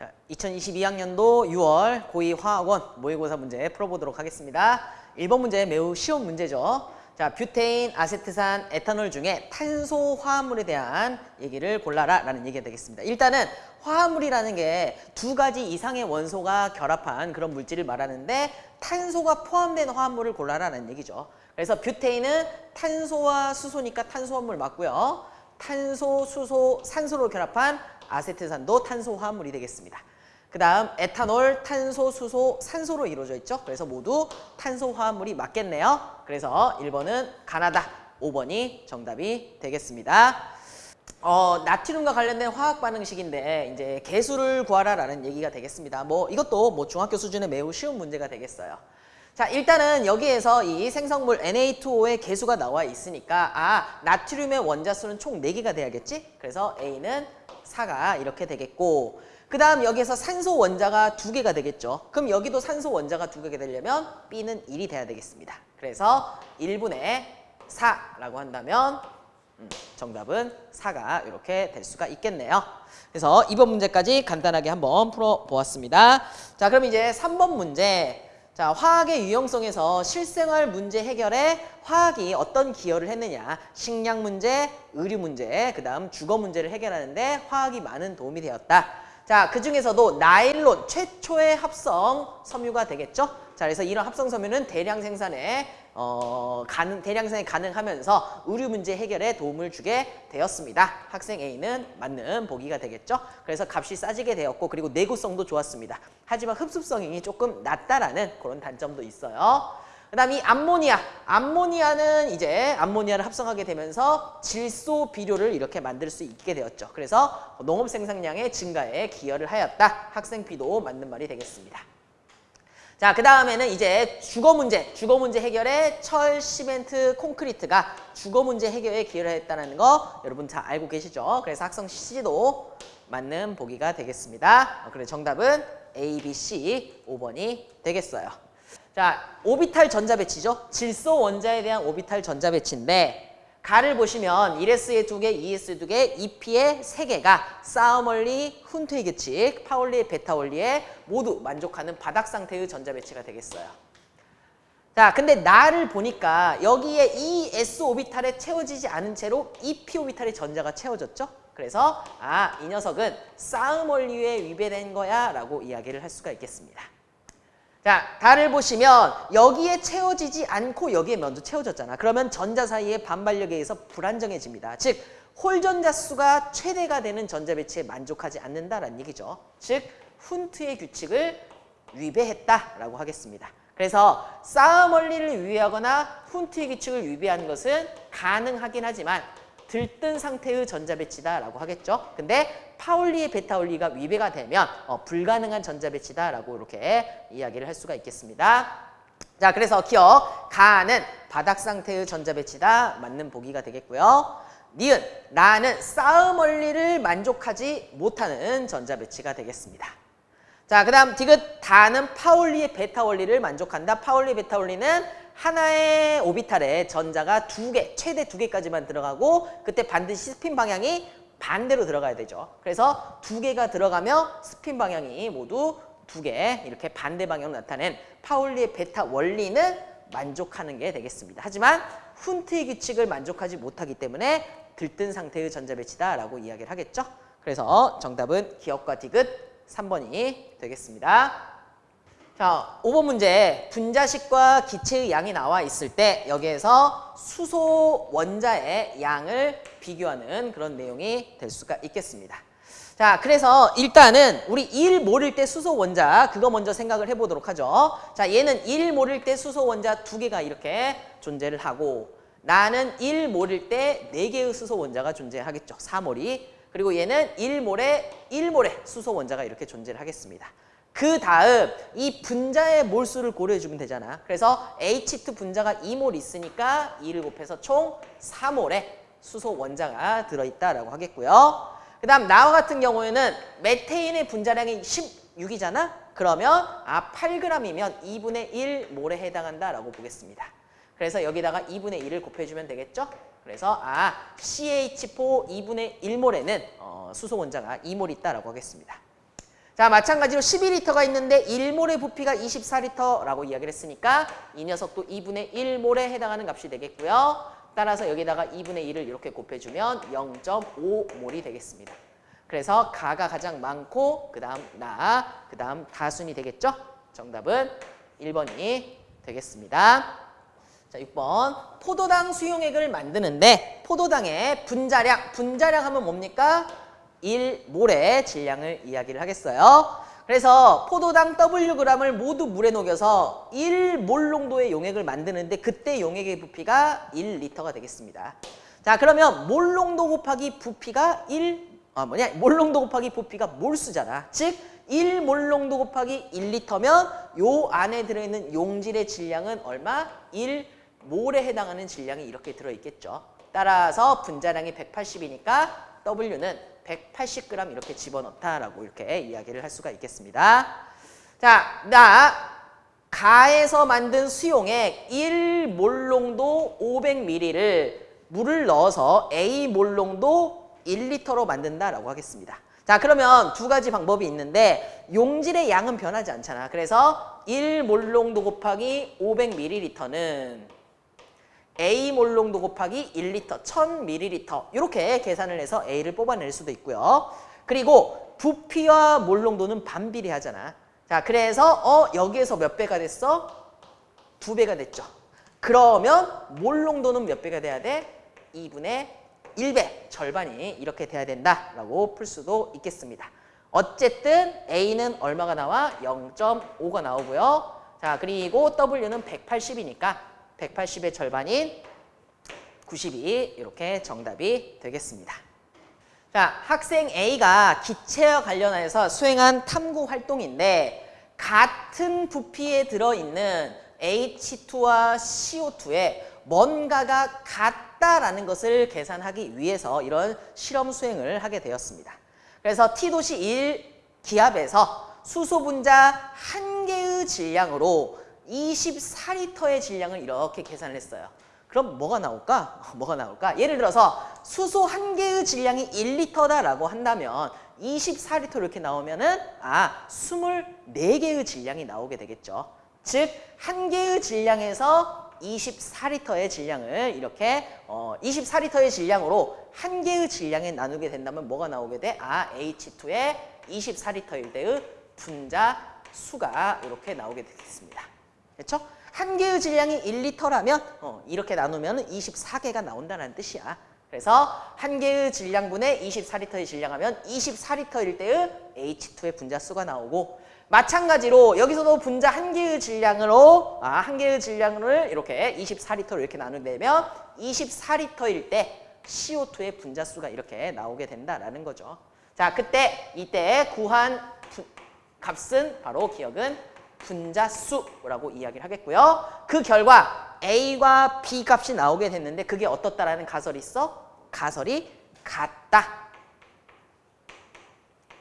자, 2022학년도 6월 고2 화학 one 모의고사 문제 풀어보도록 하겠습니다. 1번 문제 매우 쉬운 문제죠. 자, 뷰테인, 아세트산, 에탄올 중에 탄소 화합물에 대한 얘기를 골라라 라는 얘기가 되겠습니다. 일단은 화합물이라는 게 두 가지 이상의 원소가 결합한 그런 물질을 말하는데 탄소가 포함된 화합물을 골라라는 얘기죠. 그래서 뷰테인은 탄소와 수소니까 탄소화합물 맞고요. 탄소, 수소, 산소로 결합한 아세트산도 탄소 화합물이 되겠습니다. 그 다음 에탄올, 탄소, 수소, 산소로 이루어져 있죠. 그래서 모두 탄소 화합물이 맞겠네요. 그래서 1번은 가나다, 5번이 정답이 되겠습니다. 어, 나트륨과 관련된 화학 반응식인데 이제 개수를 구하라라는 얘기가 되겠습니다. 뭐 이것도 뭐 중학교 수준의 매우 쉬운 문제가 되겠어요. 자 일단은 여기에서 이 생성물 Na2O의 개수가 나와 있으니까 아 나트륨의 원자수는 총 4개가 돼야겠지? 그래서 A는 4가 이렇게 되겠고 그 다음 여기에서 산소 원자가 2개가 되겠죠. 그럼 여기도 산소 원자가 2개가 되려면 B는 1이 돼야 되겠습니다. 그래서 1분의 4라고 한다면 음, 정답은 4가 이렇게 될 수가 있겠네요. 그래서 이번 문제까지 간단하게 한번 풀어보았습니다. 자 그럼 이제 3번 문제 자, 화학의 유형성에서 실생활 문제 해결에 화학이 어떤 기여를 했느냐 식량 문제, 의류 문제, 그 다음 주거 문제를 해결하는데 화학이 많은 도움이 되었다. 자, 그 중에서도 나일론 최초의 합성 섬유가 되겠죠. 자, 그래서 이런 합성 섬유는 대량 생산에 어, 가능, 대량 생산이 가능하면서 의류 문제 해결에 도움을 주게 되었습니다. 학생 A는 맞는 보기가 되겠죠. 그래서 값이 싸지게 되었고 그리고 내구성도 좋았습니다. 하지만 흡수성이 조금 낮다라는 그런 단점도 있어요. 그 다음 이 암모니아. 암모니아는 이제 암모니아를 합성하게 되면서 질소 비료를 이렇게 만들 수 있게 되었죠. 그래서 농업 생산량의 증가에 기여를 하였다. 학생 B도 맞는 말이 되겠습니다. 자, 그 다음에는 이제 주거 문제, 주거 문제 해결에 철, 시멘트, 콘크리트가 주거 문제 해결에 기여를 했다는 거 여러분 다 알고 계시죠? 그래서 학생 C도 맞는 보기가 되겠습니다. 어, 그래 정답은 A, B, C 5번이 되겠어요. 자, 오비탈 전자 배치죠. 질소 원자에 대한 오비탈 전자 배치인데 가를 보시면 1S에 2개, 2S 2개, 2P에 3개가 쌓음원리, 훈트의 규칙, 파울리, 배타 원리에 모두 만족하는 바닥 상태의 전자 배치가 되겠어요. 자, 근데 나를 보니까 여기에 이 S 오비탈에 채워지지 않은 채로 2P 오비탈의 전자가 채워졌죠. 그래서 아, 이 녀석은 싸움 원리에 위배된 거야 라고 이야기를 할 수가 있겠습니다. 자, 달을 보시면 여기에 채워지지 않고 여기에 먼저 채워졌잖아. 그러면 전자 사이의 반발력에 의해서 불안정해집니다. 즉, 홀전자 수가 최대가 되는 전자 배치에 만족하지 않는다라는 얘기죠. 즉, 훈트의 규칙을 위배했다라고 하겠습니다. 그래서 싸움 원리를 위배하거나 훈트의 규칙을 위배한 것은 가능하긴 하지만 들뜬 상태의 전자 배치다라고 하겠죠. 근데 파울리의 베타올리가 위배가 되면 어, 불가능한 전자 배치다라고 이렇게 이야기를 할 수가 있겠습니다. 자, 그래서 기억 가는 바닥 상태의 전자 배치다 맞는 보기가 되겠고요. 니은 나는 쌓음 원리를 만족하지 못하는 전자 배치가 되겠습니다. 자, 그 다음 디귿 다는 파울리의 배타 원리를 만족한다. 파울리 배타 원리는 하나의 오비탈에 전자가 두 개, 최대 두 개까지만 들어가고 그때 반드시 스핀 방향이 반대로 들어가야 되죠. 그래서 두 개가 들어가며 스핀 방향이 모두 두 개 이렇게 반대 방향으로 나타낸 파울리의 배타 원리는 만족하는 게 되겠습니다. 하지만 훈트의 규칙을 만족하지 못하기 때문에 들뜬 상태의 전자 배치다라고 이야기를 하겠죠. 그래서 정답은 기억과 디귿 3번이 되겠습니다. 자, 5번 문제 분자식과 기체의 양이 나와 있을 때 여기에서 수소 원자의 양을 비교하는 그런 내용이 될 수가 있겠습니다. 자, 그래서 일단은 우리 1 모를 때 수소 원자 그거 먼저 생각을 해보도록 하죠. 자, 얘는 1 모를 때 수소 원자 두 개가 이렇게 존재를 하고 나는 1 모를 때 4개의 수소 원자가 존재하겠죠. 4몰이. 그리고 얘는 1몰에 1몰에 수소 원자가 이렇게 존재를 하겠습니다. 그 다음 이 분자의 몰수를 고려해 주면 되잖아. 그래서 H2 분자가 2몰 있으니까 2를 곱해서 총 4몰의 수소 원자가 들어있다라고 하겠고요. 그 다음 나와 같은 경우에는 메테인의 분자량이 16이잖아. 그러면 아 8g이면 2분의 1몰에 해당한다라고 보겠습니다. 그래서 여기다가 2분의 1을 곱해주면 되겠죠? 그래서 아 CH4 2분의 1몰에는 어, 수소 원자가 2몰 있다라고 하겠습니다. 자, 마찬가지로 12리터가 있는데 1몰의 부피가 24리터라고 이야기를 했으니까 이 녀석도 2분의 1몰에 해당하는 값이 되겠고요. 따라서 여기다가 2분의 1을 이렇게 곱해주면 0.5몰이 되겠습니다. 그래서 가가 가장 많고 그 다음 나, 그 다음 다순이 되겠죠? 정답은 1번이 되겠습니다. 자, 6번. 포도당 수용액을 만드는데 포도당의 분자량, 분자량 하면 뭡니까? 1몰의 질량을 이야기를 하겠어요. 그래서 포도당 Wg을 모두 물에 녹여서 1몰 농도의 용액을 만드는데 그때 용액의 부피가 1리터가 되겠습니다. 자, 그러면 몰 농도 곱하기 부피가 1, 아 뭐냐? 몰 농도 곱하기 부피가 몰수잖아. 즉 1몰 농도 곱하기 1리터면 요 안에 들어있는 용질의 질량은 얼마? 1몰에 해당하는 질량이 이렇게 들어있겠죠. 따라서 분자량이 180이니까 W는 180g 이렇게 집어넣다라고 이렇게 이야기를 할 수가 있겠습니다. 자, 나 가에서 만든 수용액 1몰 농도 500ml를 물을 넣어서 A몰 농도 1리터로 만든다라고 하겠습니다. 자, 그러면 두 가지 방법이 있는데 용질의 양은 변하지 않잖아. 그래서 1몰 농도 곱하기 500ml는 A 몰농도 곱하기 1리터, 1000ml 이렇게 계산을 해서 A를 뽑아낼 수도 있고요. 그리고 부피와 몰농도는 반비례하잖아. 자, 그래서 어 여기에서 몇 배가 됐어? 두 배가 됐죠. 그러면 몰농도는 몇 배가 돼야 돼? 2분의 1배, 절반이 이렇게 돼야 된다라고 풀 수도 있겠습니다. 어쨌든 A는 얼마가 나와? 0.5가 나오고요. 자, 그리고 W는 180이니까 180의 절반인 92 이렇게 정답이 되겠습니다. 자, 학생 A가 기체와 관련해서 수행한 탐구 활동인데 같은 부피에 들어있는 H2와 CO2에 뭔가가 같다라는 것을 계산하기 위해서 이런 실험 수행을 하게 되었습니다. 그래서 T도시 1 기압에서 수소 분자 한 개의 질량으로 24리터의 질량을 이렇게 계산을 했어요. 그럼 뭐가 나올까? 뭐가 나올까? 예를 들어서 수소 한 개의 질량이 1리터다라고 한다면 24리터 이렇게 나오면은 아 24개의 질량이 나오게 되겠죠. 즉 한 개의 질량에서 24리터의 질량을 이렇게 어 24리터의 질량으로 한 개의 질량에 나누게 된다면 뭐가 나오게 돼? 아 H2의 24리터일 때의 분자 수가 이렇게 나오게 되겠습니다. 그렇죠? 한 개의 질량이 1리터라면 어, 이렇게 나누면 24개가 나온다는 뜻이야. 그래서 한 개의 질량분의 24리터의 질량하면 24리터일 때의 H2의 분자수가 나오고 마찬가지로 여기서도 분자 한 개의 질량으로 아, 한 개의 질량을 이렇게 24리터로 이렇게 나누면 24리터일 때 CO2의 분자수가 이렇게 나오게 된다라는 거죠. 자, 그때 이때 구한 부, 값은 바로 기억은 분자수라고 이야기를 하겠고요. 그 결과 A과 B 값이 나오게 됐는데 그게 어떻다라는 가설이 있어? 가설이 같다.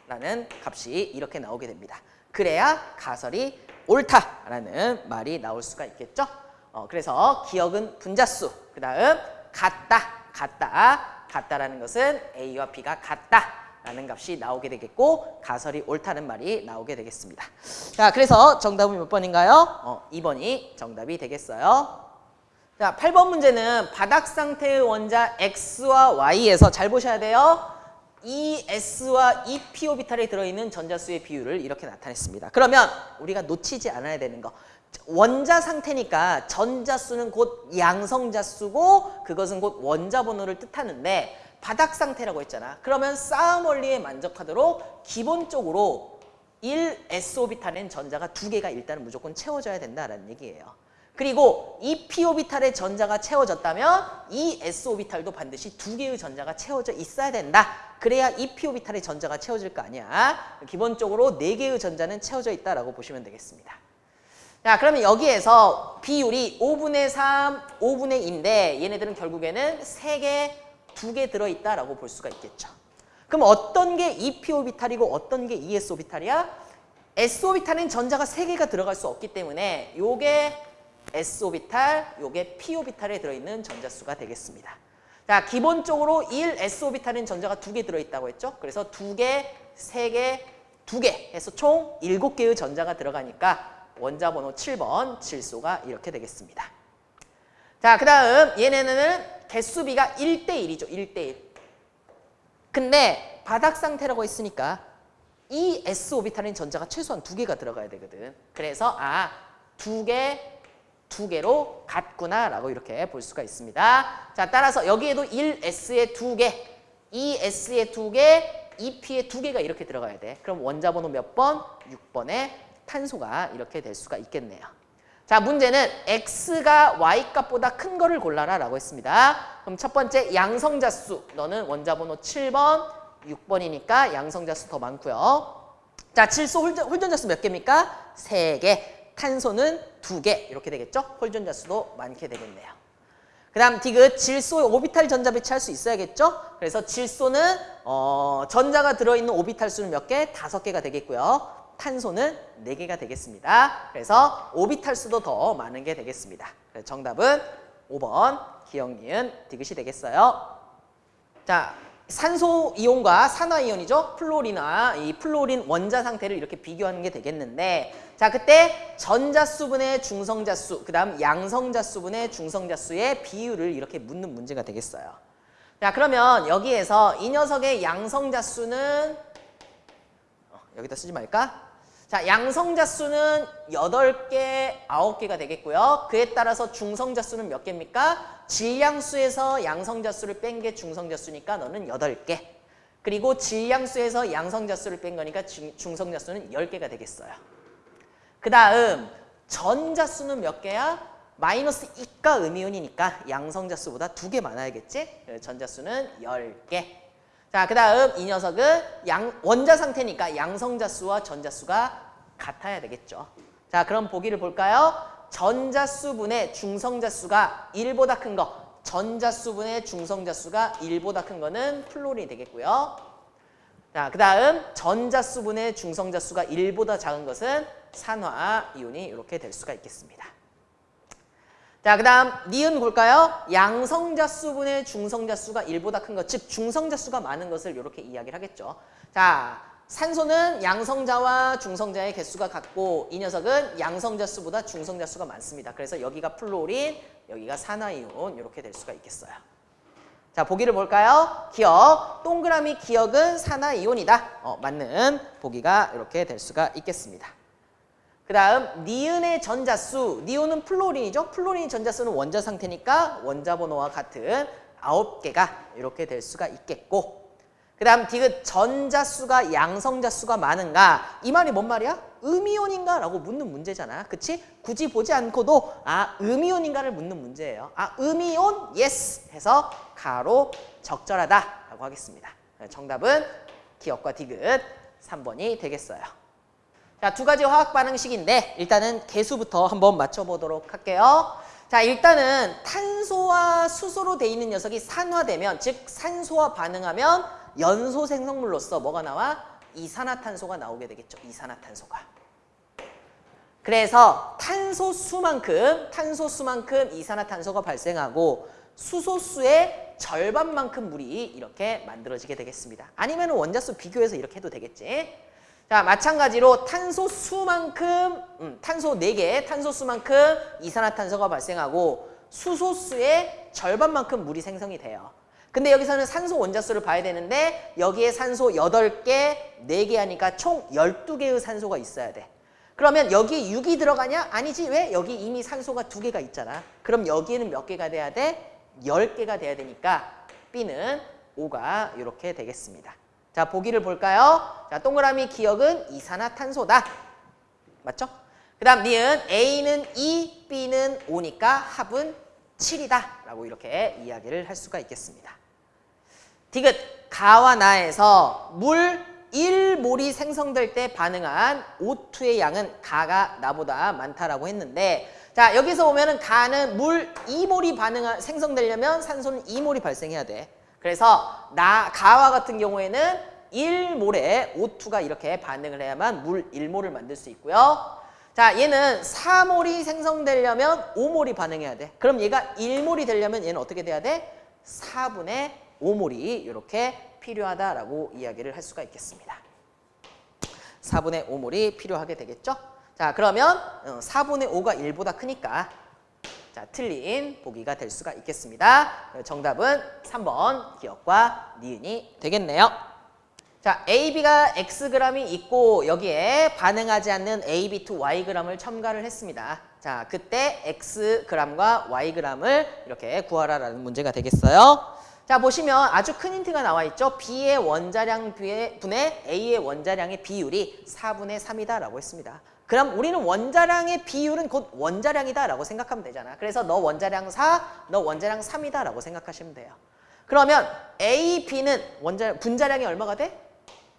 라는 값이 이렇게 나오게 됩니다. 그래야 가설이 옳다라는 말이 나올 수가 있겠죠. 어, 그래서 기억은 분자수, 그 다음 같다, 같다, 같다라는 것은 A와 B가 같다. 라는 값이 나오게 되겠고 가설이 옳다는 말이 나오게 되겠습니다. 자, 그래서 정답은 몇 번인가요? 어, 2번이 정답이 되겠어요. 자, 8번 문제는 바닥 상태의 원자 X와 Y에서 잘 보셔야 돼요. ES와 EP오비탈에 들어있는 전자수의 비율을 이렇게 나타냈습니다. 그러면 우리가 놓치지 않아야 되는 거. 원자 상태니까 전자수는 곧 양성자수고 그것은 곧 원자 번호를 뜻하는데 바닥 상태라고 했잖아. 그러면 싸움 원리에 만족하도록 기본적으로 1s오비탈엔 전자가 두 개가 일단은 무조건 채워져야 된다라는 얘기예요. 그리고 2p오비탈의 전자가 채워졌다면 이 s오비탈도 반드시 두 개의 전자가 채워져 있어야 된다. 그래야 2p오비탈의 전자가 채워질 거 아니야. 기본적으로 네 개의 전자는 채워져 있다라고 보시면 되겠습니다. 자, 그러면 여기에서 비율이 5분의 3, 5분의 2인데 얘네들은 결국에는 3개, 두 개 들어있다라고 볼 수가 있겠죠. 그럼 어떤 게 EP오비탈이고 어떤 게 ES오비탈이야? S오비탈은 전자가 세개가 들어갈 수 없기 때문에 요게 S오비탈, 요게 P오비탈에 들어있는 전자수가 되겠습니다. 자, 기본적으로 1S오비탈은 전자가 두 개 들어있다고 했죠. 그래서 두 개, 세 개, 두 개 해서 총 일곱 개의 전자가 들어가니까 원자 번호 7번 질소가 이렇게 되겠습니다. 자, 그 다음 얘네는 개수비가 1대1이죠. 1대1. 근데 바닥 상태라고 했으니까 이 s 오비탈인 전자가 최소한 두 개가 들어가야 되거든. 그래서 아, 두 개, 두 개로 같구나라고 이렇게 볼 수가 있습니다. 자, 따라서 여기에도 1s에 두 개, 2s에 두 개, 2p에 두 개가 이렇게 들어가야 돼. 그럼 원자 번호 몇 번? 6번에 탄소가 이렇게 될 수가 있겠네요. 자, 문제는 x가 y 값보다 큰 거를 골라라 라고 했습니다. 그럼 첫 번째 양성자 수. 너는 원자 번호 7번, 6번이니까 양성자 수 더 많고요. 자, 질소 홀전, 홀전자 수 몇 개입니까? 3개. 탄소는 2개. 이렇게 되겠죠? 홀전자 수도 많게 되겠네요. 그 다음 디귿 질소의 오비탈 전자 배치할 수 있어야겠죠? 그래서 질소는 어, 전자가 들어있는 오비탈 수는 몇 개? 다섯 개가 되겠고요. 탄소는 네개가 되겠습니다. 그래서 오비탈 수도 더 많은 게 되겠습니다. 정답은 5번 기억니은 디귿이 되겠어요. 자, 산소 이온과 산화 이온이죠. 플로리나 이 플로린 원자 상태를 이렇게 비교하는 게 되겠는데 자, 그때 전자수분의 중성자수, 그다음 양성자수분의 중성자수의 비율을 이렇게 묻는 문제가 되겠어요. 자, 그러면 여기에서 이 녀석의 양성자수는 어, 여기다 쓰지 말까? 자, 양성자 수는 8개, 9개가 되겠고요. 그에 따라서 중성자 수는 몇 개입니까? 질량수에서 양성자 수를 뺀 게 중성자 수니까 너는 8개. 그리고 질량수에서 양성자 수를 뺀 거니까 중- 중성자 수는 10개가 되겠어요. 그 다음 전자 수는 몇 개야? 마이너스 이가 음이온이니까 양성자 수보다 두개 많아야겠지? 그래서 전자 수는 10개. 자, 그 다음 이 녀석은 양, 원자 상태니까 양성자 수와 전자 수가 같아야 되겠죠. 자, 그럼 보기를 볼까요? 전자 수분의 중성자 수가 1보다 큰 거, 전자 수분의 중성자 수가 1보다 큰 거는 플로린이 되겠고요. 자, 그 다음 전자 수분의 중성자 수가 1보다 작은 것은 산화 이온이 이렇게 될 수가 있겠습니다. 자, 그 다음 니은 볼까요? 양성자 수분의 중성자 수가 1보다 큰 것, 즉 중성자 수가 많은 것을 이렇게 이야기를 하겠죠. 자, 산소는 양성자와 중성자의 개수가 같고 이 녀석은 양성자 수보다 중성자 수가 많습니다. 그래서 여기가 플로린, 여기가 산화이온 이렇게 될 수가 있겠어요. 자, 보기를 볼까요? 기역, 동그라미 기역은 산화이온이다. 어, 맞는 보기가 이렇게 될 수가 있겠습니다. 그 다음 니은의 전자수, 니은은 플로린이죠. 플로린 전자수는 원자 상태니까 원자 번호와 같은 9개가 이렇게 될 수가 있겠고 그 다음 디귿 전자수가 양성자수가 많은가 이 말이 뭔 말이야? 음이온인가? 라고 묻는 문제잖아. 그치? 굳이 보지 않고도 아 음이온인가를 묻는 문제예요. 아 음이온? Yes! 해서 가로 적절하다 라고 하겠습니다. 네, 정답은 기역과 디귿 3번이 되겠어요. 자, 두 가지 화학 반응식인데 일단은 계수부터 한번 맞춰보도록 할게요. 자, 일단은 탄소와 수소로 돼 있는 녀석이 산화되면 즉 산소와 반응하면 연소 생성물로서 뭐가 나와? 이산화탄소가 나오게 되겠죠. 이산화탄소가. 그래서 탄소수만큼 탄소수만큼 이산화탄소가 발생하고 수소수의 절반만큼 물이 이렇게 만들어지게 되겠습니다. 아니면 원자수 비교해서 이렇게 해도 되겠지. 자, 마찬가지로 탄소 수만큼 음, 탄소 4개, 탄소 수만큼 이산화탄소가 발생하고 수소수의 절반만큼 물이 생성이 돼요. 근데 여기서는 산소 원자수를 봐야 되는데 여기에 산소 8개, 4개 하니까 총 12개의 산소가 있어야 돼. 그러면 여기 6이 들어가냐? 아니지. 왜? 여기 이미 산소가 2개가 있잖아. 그럼 여기에는 몇 개가 돼야 돼? 10개가 돼야 되니까 B는 5가 이렇게 되겠습니다. 자, 보기를 볼까요? 자, 동그라미 기억은 이산화탄소다. 맞죠? 그 다음 니은 A는 2, B는 5니까 합은 7이다. 라고 이렇게 이야기를 할 수가 있겠습니다. 디귿 가와 나에서 물 1몰이 생성될 때 반응한 O2의 양은 가가 나보다 많다라고 했는데 자 여기서 보면은 가는 물 2몰이 반응한 생성되려면 산소는 2몰이 발생해야 돼. 그래서 나 가와 같은 경우에는 1몰에 O2가 이렇게 반응을 해야만 물 1몰을 만들 수 있고요. 자 얘는 4몰이 생성되려면 5몰이 반응해야 돼. 그럼 얘가 1몰이 되려면 얘는 어떻게 돼야 돼? 4분의 5몰이 이렇게 필요하다라고 이야기를 할 수가 있겠습니다. 4분의 5몰이 필요하게 되겠죠? 자, 그러면 어, 4분의 5가 1보다 크니까 자, 틀린 보기가 될 수가 있겠습니다. 어, 정답은 3번 기억과 니은이 되겠네요. 자, AB가 Xg이 있고 여기에 반응하지 않는 AB to Yg을 첨가를 했습니다. 자, 그때 Xg과 Yg을 이렇게 구하라라는 문제가 되겠어요. 자, 보시면 아주 큰 힌트가 나와 있죠. B의 원자량 분의 A의 원자량의 비율이 4분의 3이다라고 했습니다. 그럼 우리는 원자량의 비율은 곧 원자량이다 라고 생각하면 되잖아. 그래서 너 원자량 4, 너 원자량 3이다 라고 생각하시면 돼요. 그러면 A, B는 원자 분자량이 얼마가 돼?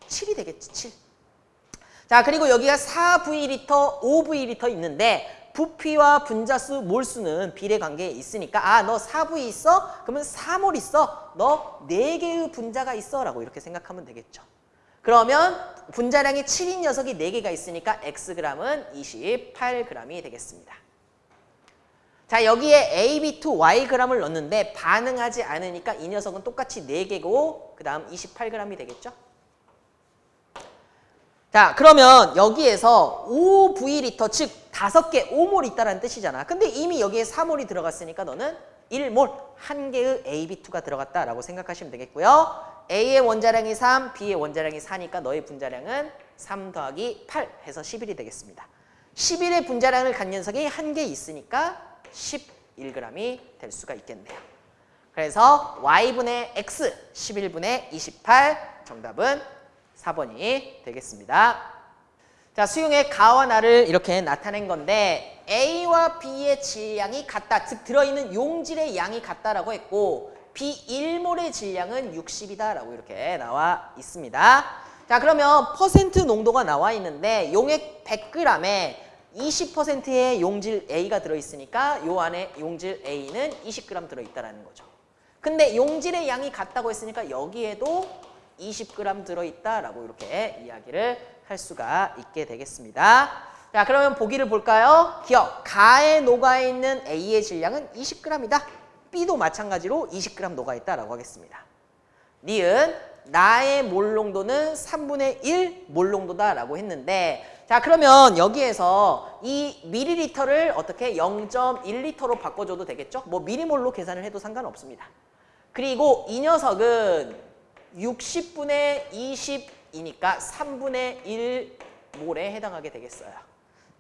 7이 되겠지, 7. 자, 그리고 여기가 4V리터, 5V리터 있는데 부피와 분자수, 몰수는 비례 관계에 있으니까 아, 너 4V 있어? 그러면 4몰 있어. 너 4개의 분자가 있어. 라고 이렇게 생각하면 되겠죠. 그러면 분자량이 7인 녀석이 4개가 있으니까 Xg은 28g이 되겠습니다. 자 여기에 AB to Yg을 넣는데 반응하지 않으니까 이 녀석은 똑같이 4개고 그 다음 28g이 되겠죠. 자 그러면 여기에서 5V리터 즉 5개 5몰 있다는 뜻이잖아. 근데 이미 여기에 4몰이 들어갔으니까 너는 1몰 한 개의 AB2가 들어갔다라고 생각하시면 되겠고요. A의 원자량이 3, B의 원자량이 4니까 너의 분자량은 3 더하기 8 해서 11이 되겠습니다. 11의 분자량을 갖는 녀석이 한 개 있으니까 11g이 될 수가 있겠네요. 그래서 y분의 x 11분의 28 정답은 4번이 되겠습니다. 자, 수용의 가와 나를 이렇게 나타낸 건데 A와 B의 질량이 같다. 즉 들어있는 용질의 양이 같다라고 했고 B1몰의 질량은 60이다 라고 이렇게 나와 있습니다. 자, 그러면 퍼센트 농도가 나와 있는데 용액 100g에 20%의 용질 A가 들어있으니까 요 안에 용질 A는 20g 들어있다는 거죠. 근데 용질의 양이 같다고 했으니까 여기에도 20g 들어있다라고 이렇게 이야기를 할 수가 있게 되겠습니다. 자, 그러면 보기를 볼까요? 기억, 가에 녹아있는 A의 질량은 20g이다. B도 마찬가지로 20g 녹아있다라고 하겠습니다. 니은, 나의 몰 농도는 3분의 1 몰 농도다라고 했는데 자 그러면 여기에서 이 미리리터를 어떻게 0.1리터로 바꿔줘도 되겠죠? 뭐 미리몰로 계산을 해도 상관없습니다. 그리고 이 녀석은 60분의 20이니까 3분의 1몰에 해당하게 되겠어요.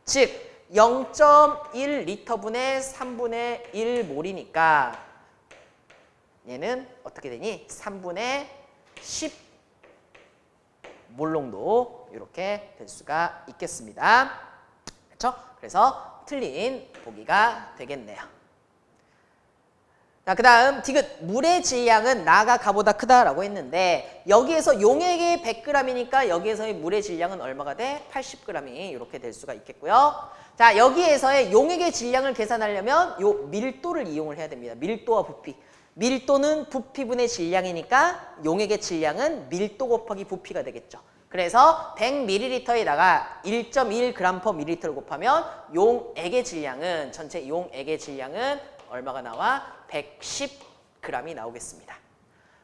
즉 0.1리터분의 3분의 1몰이니까 얘는 어떻게 되니? 3분의 10 몰농도 이렇게 될 수가 있겠습니다. 그렇죠? 그래서 틀린 보기가 되겠네요. 자, 그 다음 디귿 물의 질량은 나가 가보다 크다라고 했는데 여기에서 용액이 100g이니까 여기에서의 물의 질량은 얼마가 돼? 80g이 이렇게 될 수가 있겠고요. 자, 여기에서의 용액의 질량을 계산하려면 요 밀도를 이용을 해야 됩니다. 밀도와 부피. 밀도는 부피분의 질량이니까 용액의 질량은 밀도 곱하기 부피가 되겠죠. 그래서 100ml에다가 1.1g per ml를 곱하면 용액의 질량은 전체 용액의 질량은 얼마가 나와? 110g이 나오겠습니다.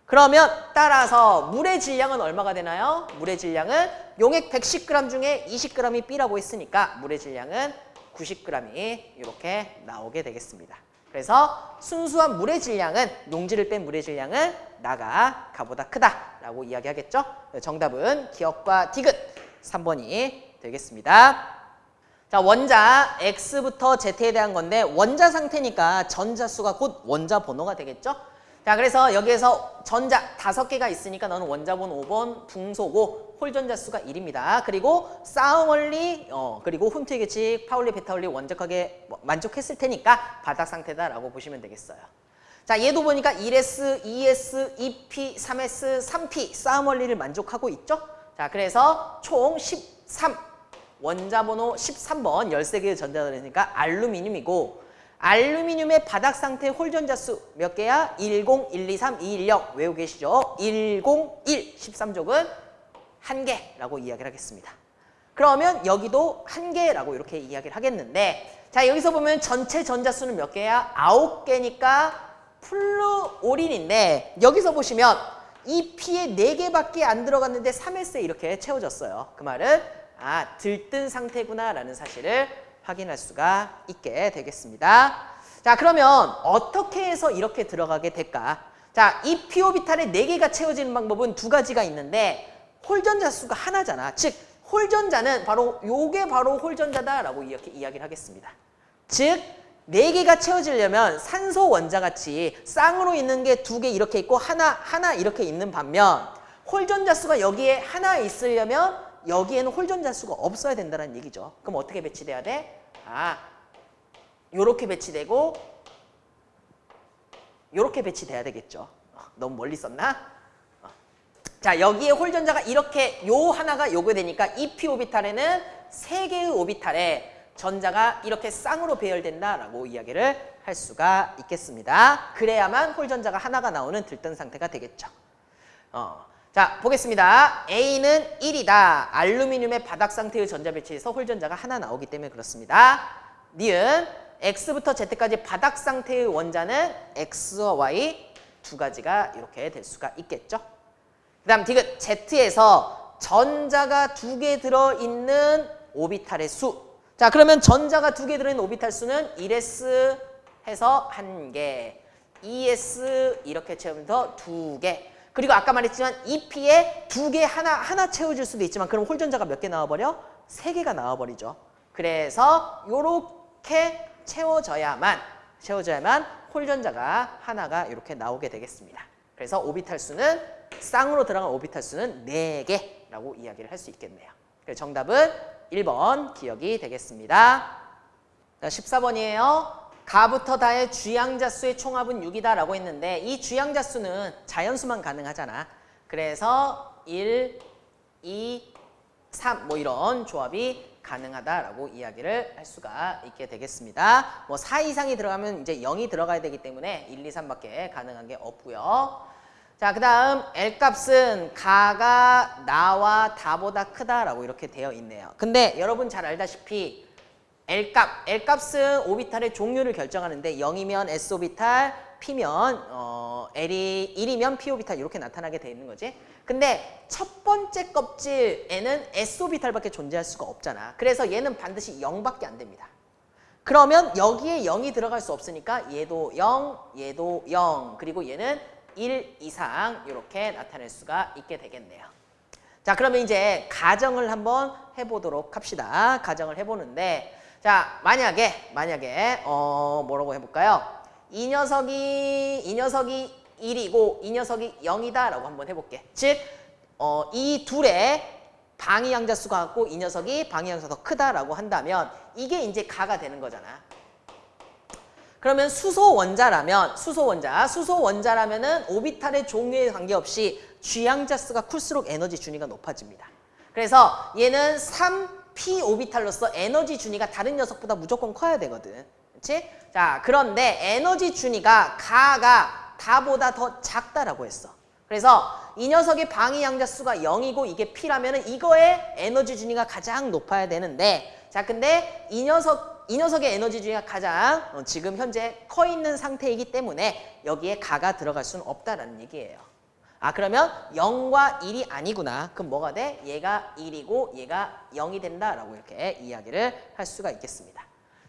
그러면 따라서 물의 질량은 얼마가 되나요? 물의 질량은 용액 110g 중에 20g이 B라고 했으니까 물의 질량은 90g이 이렇게 나오게 되겠습니다. 그래서 순수한 물의 질량은 용지를 뺀 물의 질량은 나가 가보다 크다라고 이야기하겠죠. 정답은 기억과 디귿 3번이 되겠습니다. 자 원자 X부터 Z에 대한 건데 원자 상태니까 전자수가 곧 원자 번호가 되겠죠. 자 그래서 여기에서 전자 다섯 개가 있으니까 너는 원자번 5번 붕소고 홀전자 수가 1입니다. 그리고 싸움원리 어, 그리고 훈투의 규칙 파울리 베타울리 완벽하게 만족했을 테니까 바닥 상태다라고 보시면 되겠어요. 자 얘도 보니까 1S, 2S, 2P, 3S, 3P 싸움 원리를 만족하고 있죠. 자 그래서 총 13 원자 번호 13번 13개의 전자들이니까 알루미늄이고 알루미늄의 바닥 상태 홀전자 수 몇 개야? 10, 1, 2, 3, 2, 1, 0 외우고 계시죠? 1, 0, 1, 13족은 한 개라고 이야기를 하겠습니다. 그러면 여기도 한 개라고 이렇게 이야기를 하겠는데 자 여기서 보면 전체 전자수는 몇 개야? 아홉 개니까 플루오린인데 여기서 보시면 이 P에 4개밖에 안 들어갔는데 3S에 이렇게 채워졌어요. 그 말은 아 들뜬 상태구나 라는 사실을 확인할 수가 있게 되겠습니다. 자 그러면 어떻게 해서 이렇게 들어가게 될까? 자, 이 피오비탈의 네개가 채워지는 방법은 두 가지가 있는데 홀전자 수가 하나잖아. 즉 홀전자는 바로 요게 바로 홀전자다라고 이렇게 이야기를 하겠습니다. 즉, 네 개가 채워지려면 산소 원자 같이 쌍으로 있는 게 두 개 이렇게 있고 하나 하나 이렇게 있는 반면 홀전자 수가 여기에 하나 있으려면 여기에는 홀전자 수가 없어야 된다는 얘기죠. 그럼 어떻게 배치돼야 돼? 아, 요렇게 배치되고 요렇게 배치돼야 되겠죠. 어, 너무 멀리 썼나? 어. 자, 여기에 홀 전자가 이렇게 요 하나가 요게 되니까 이 p 오비탈에는 세 개의 오비탈에 전자가 이렇게 쌍으로 배열된다라고 이야기를 할 수가 있겠습니다. 그래야만 홀 전자가 하나가 나오는 들뜬 상태가 되겠죠. 어. 자, 보겠습니다. A는 1이다. 알루미늄의 바닥 상태의 전자 배치에서 홀전자가 하나 나오기 때문에 그렇습니다. 니은 X부터 Z까지 바닥 상태의 원자는 X와 Y 두 가지가 이렇게 될 수가 있겠죠. 그 다음 디귿 Z에서 전자가 두 개 들어있는 오비탈의 수. 자 그러면 전자가 두 개 들어있는 오비탈 수는 1s 해서 한 개, 2s 이렇게 채우면서 두 개. 그리고 아까 말했지만 EP에 두 개 하나 하나 채워줄 수도 있지만 그럼 홀전자가 몇 개 나와버려? 세 개가 나와버리죠. 그래서 요렇게 채워져야만 채워져야만 홀전자가 하나가 이렇게 나오게 되겠습니다. 그래서 오비탈 수는 쌍으로 들어간 오비탈 수는 네개라고 이야기를 할 수 있겠네요. 그래서 정답은 1번 기억이 되겠습니다. 14번이에요. 가부터 다의 주양자 수의 총합은 6이다라고 했는데 이 주양자 수는 자연수만 가능하잖아. 그래서 1, 2, 3 뭐 이런 조합이 가능하다라고 이야기를 할 수가 있게 되겠습니다. 뭐 4 이상이 들어가면 이제 0이 들어가야 되기 때문에 1, 2, 3밖에 가능한 게 없고요. 자, 그 다음 L 값은 가가 나와 다보다 크다라고 이렇게 되어 있네요. 근데 여러분 잘 알다시피 L 값, L 값은 오비탈의 종류를 결정하는데 0이면 S 오비탈, P면 어, L이 1이면 P 오비탈 이렇게 나타나게 돼 있는 거지. 근데 첫 번째 껍질에는 S 오비탈밖에 존재할 수가 없잖아. 그래서 얘는 반드시 0밖에 안 됩니다. 그러면 여기에 0이 들어갈 수 없으니까 얘도 0, 얘도 0, 그리고 얘는 1 이상 이렇게 나타낼 수가 있게 되겠네요. 자, 그러면 이제 가정을 한번 해보도록 합시다. 가정을 해보는데, 자, 만약에, 만약에, 어, 뭐라고 해볼까요? 이 녀석이, 이 녀석이 1이고, 이 녀석이 0이다 라고 한번 해볼게. 즉, 어, 이 둘의 방위양자 수가 같고, 이 녀석이 방위양자가 더 크다라고 한다면, 이게 이제 가가 되는 거잖아. 그러면 수소 원자라면 수소 원자, 수소 원자라면 은 오비탈의 종류에 관계없이 G양자 수가 클수록 에너지 준위가 높아집니다. 그래서 얘는 3p 오비탈로서 에너지 준위가 다른 녀석보다 무조건 커야 되거든. 그렇지? 자, 그런데 에너지 준위가 가가 다보다 더 작다라고 했어. 그래서 이 녀석의 방위 양자 수가 0이고 이게 p라면은 이거의 에너지 준위가 가장 높아야 되는데 자, 근데 이 녀석 이 녀석의 에너지 중에 가장 어, 지금 현재 커 있는 상태이기 때문에 여기에 가가 들어갈 수는 없다라는 얘기예요. 아 그러면 0과 1이 아니구나. 그럼 뭐가 돼? 얘가 1이고 얘가 0이 된다라고 이렇게 이야기를 할 수가 있겠습니다.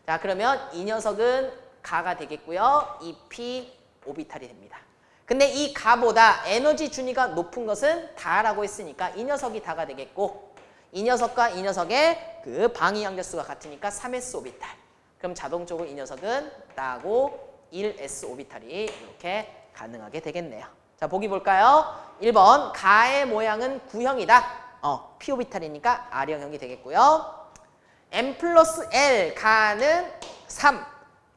자 그러면 이 녀석은 가가 되겠고요. 이 P 오비탈이 됩니다. 근데 이 가보다 에너지 준위가 높은 것은 다라고 했으니까 이 녀석이 다가 되겠고 이 녀석과 이 녀석의 그 방위 양자수가 같으니까 3s 오비탈. 그럼 자동적으로 이 녀석은 나고 1s 오비탈이 이렇게 가능하게 되겠네요. 자, 보기 볼까요? 1번 가의 모양은 구형이다. 어, p 오비탈이니까 R형형이 되겠고요. m 플러스 L 가는 3,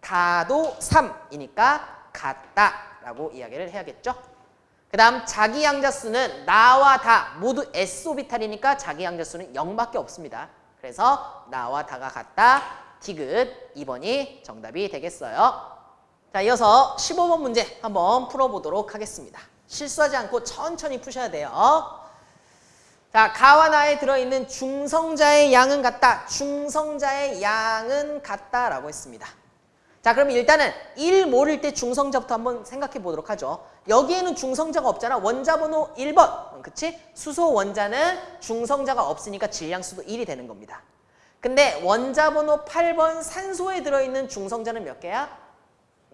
다도 3이니까 같다라고 이야기를 해야겠죠. 그 다음 자기 양자수는 나와 다 모두 S오비탈이니까 자기 양자수는 0밖에 없습니다. 그래서 나와 다가 같다. 디귿 2번이 정답이 되겠어요. 자, 이어서 15번 문제 한번 풀어보도록 하겠습니다. 실수하지 않고 천천히 푸셔야 돼요. 자, 가와 나에 들어있는 중성자의 양은 같다. 중성자의 양은 같다라고 했습니다. 자, 그럼 일단은 1 모를 때 중성자부터 한번 생각해 보도록 하죠. 여기에는 중성자가 없잖아. 원자 번호 1번. 그치? 수소 원자는 중성자가 없으니까 질량수도 1이 되는 겁니다. 근데 원자 번호 8번 산소에 들어있는 중성자는 몇 개야?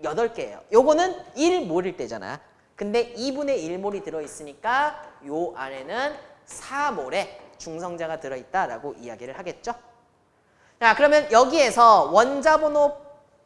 8개예요. 요거는 1몰일 때잖아. 근데 2분의 1몰이 들어있으니까 요 안에는 4몰의 중성자가 들어있다라고 이야기를 하겠죠. 자 그러면 여기에서 원자 번호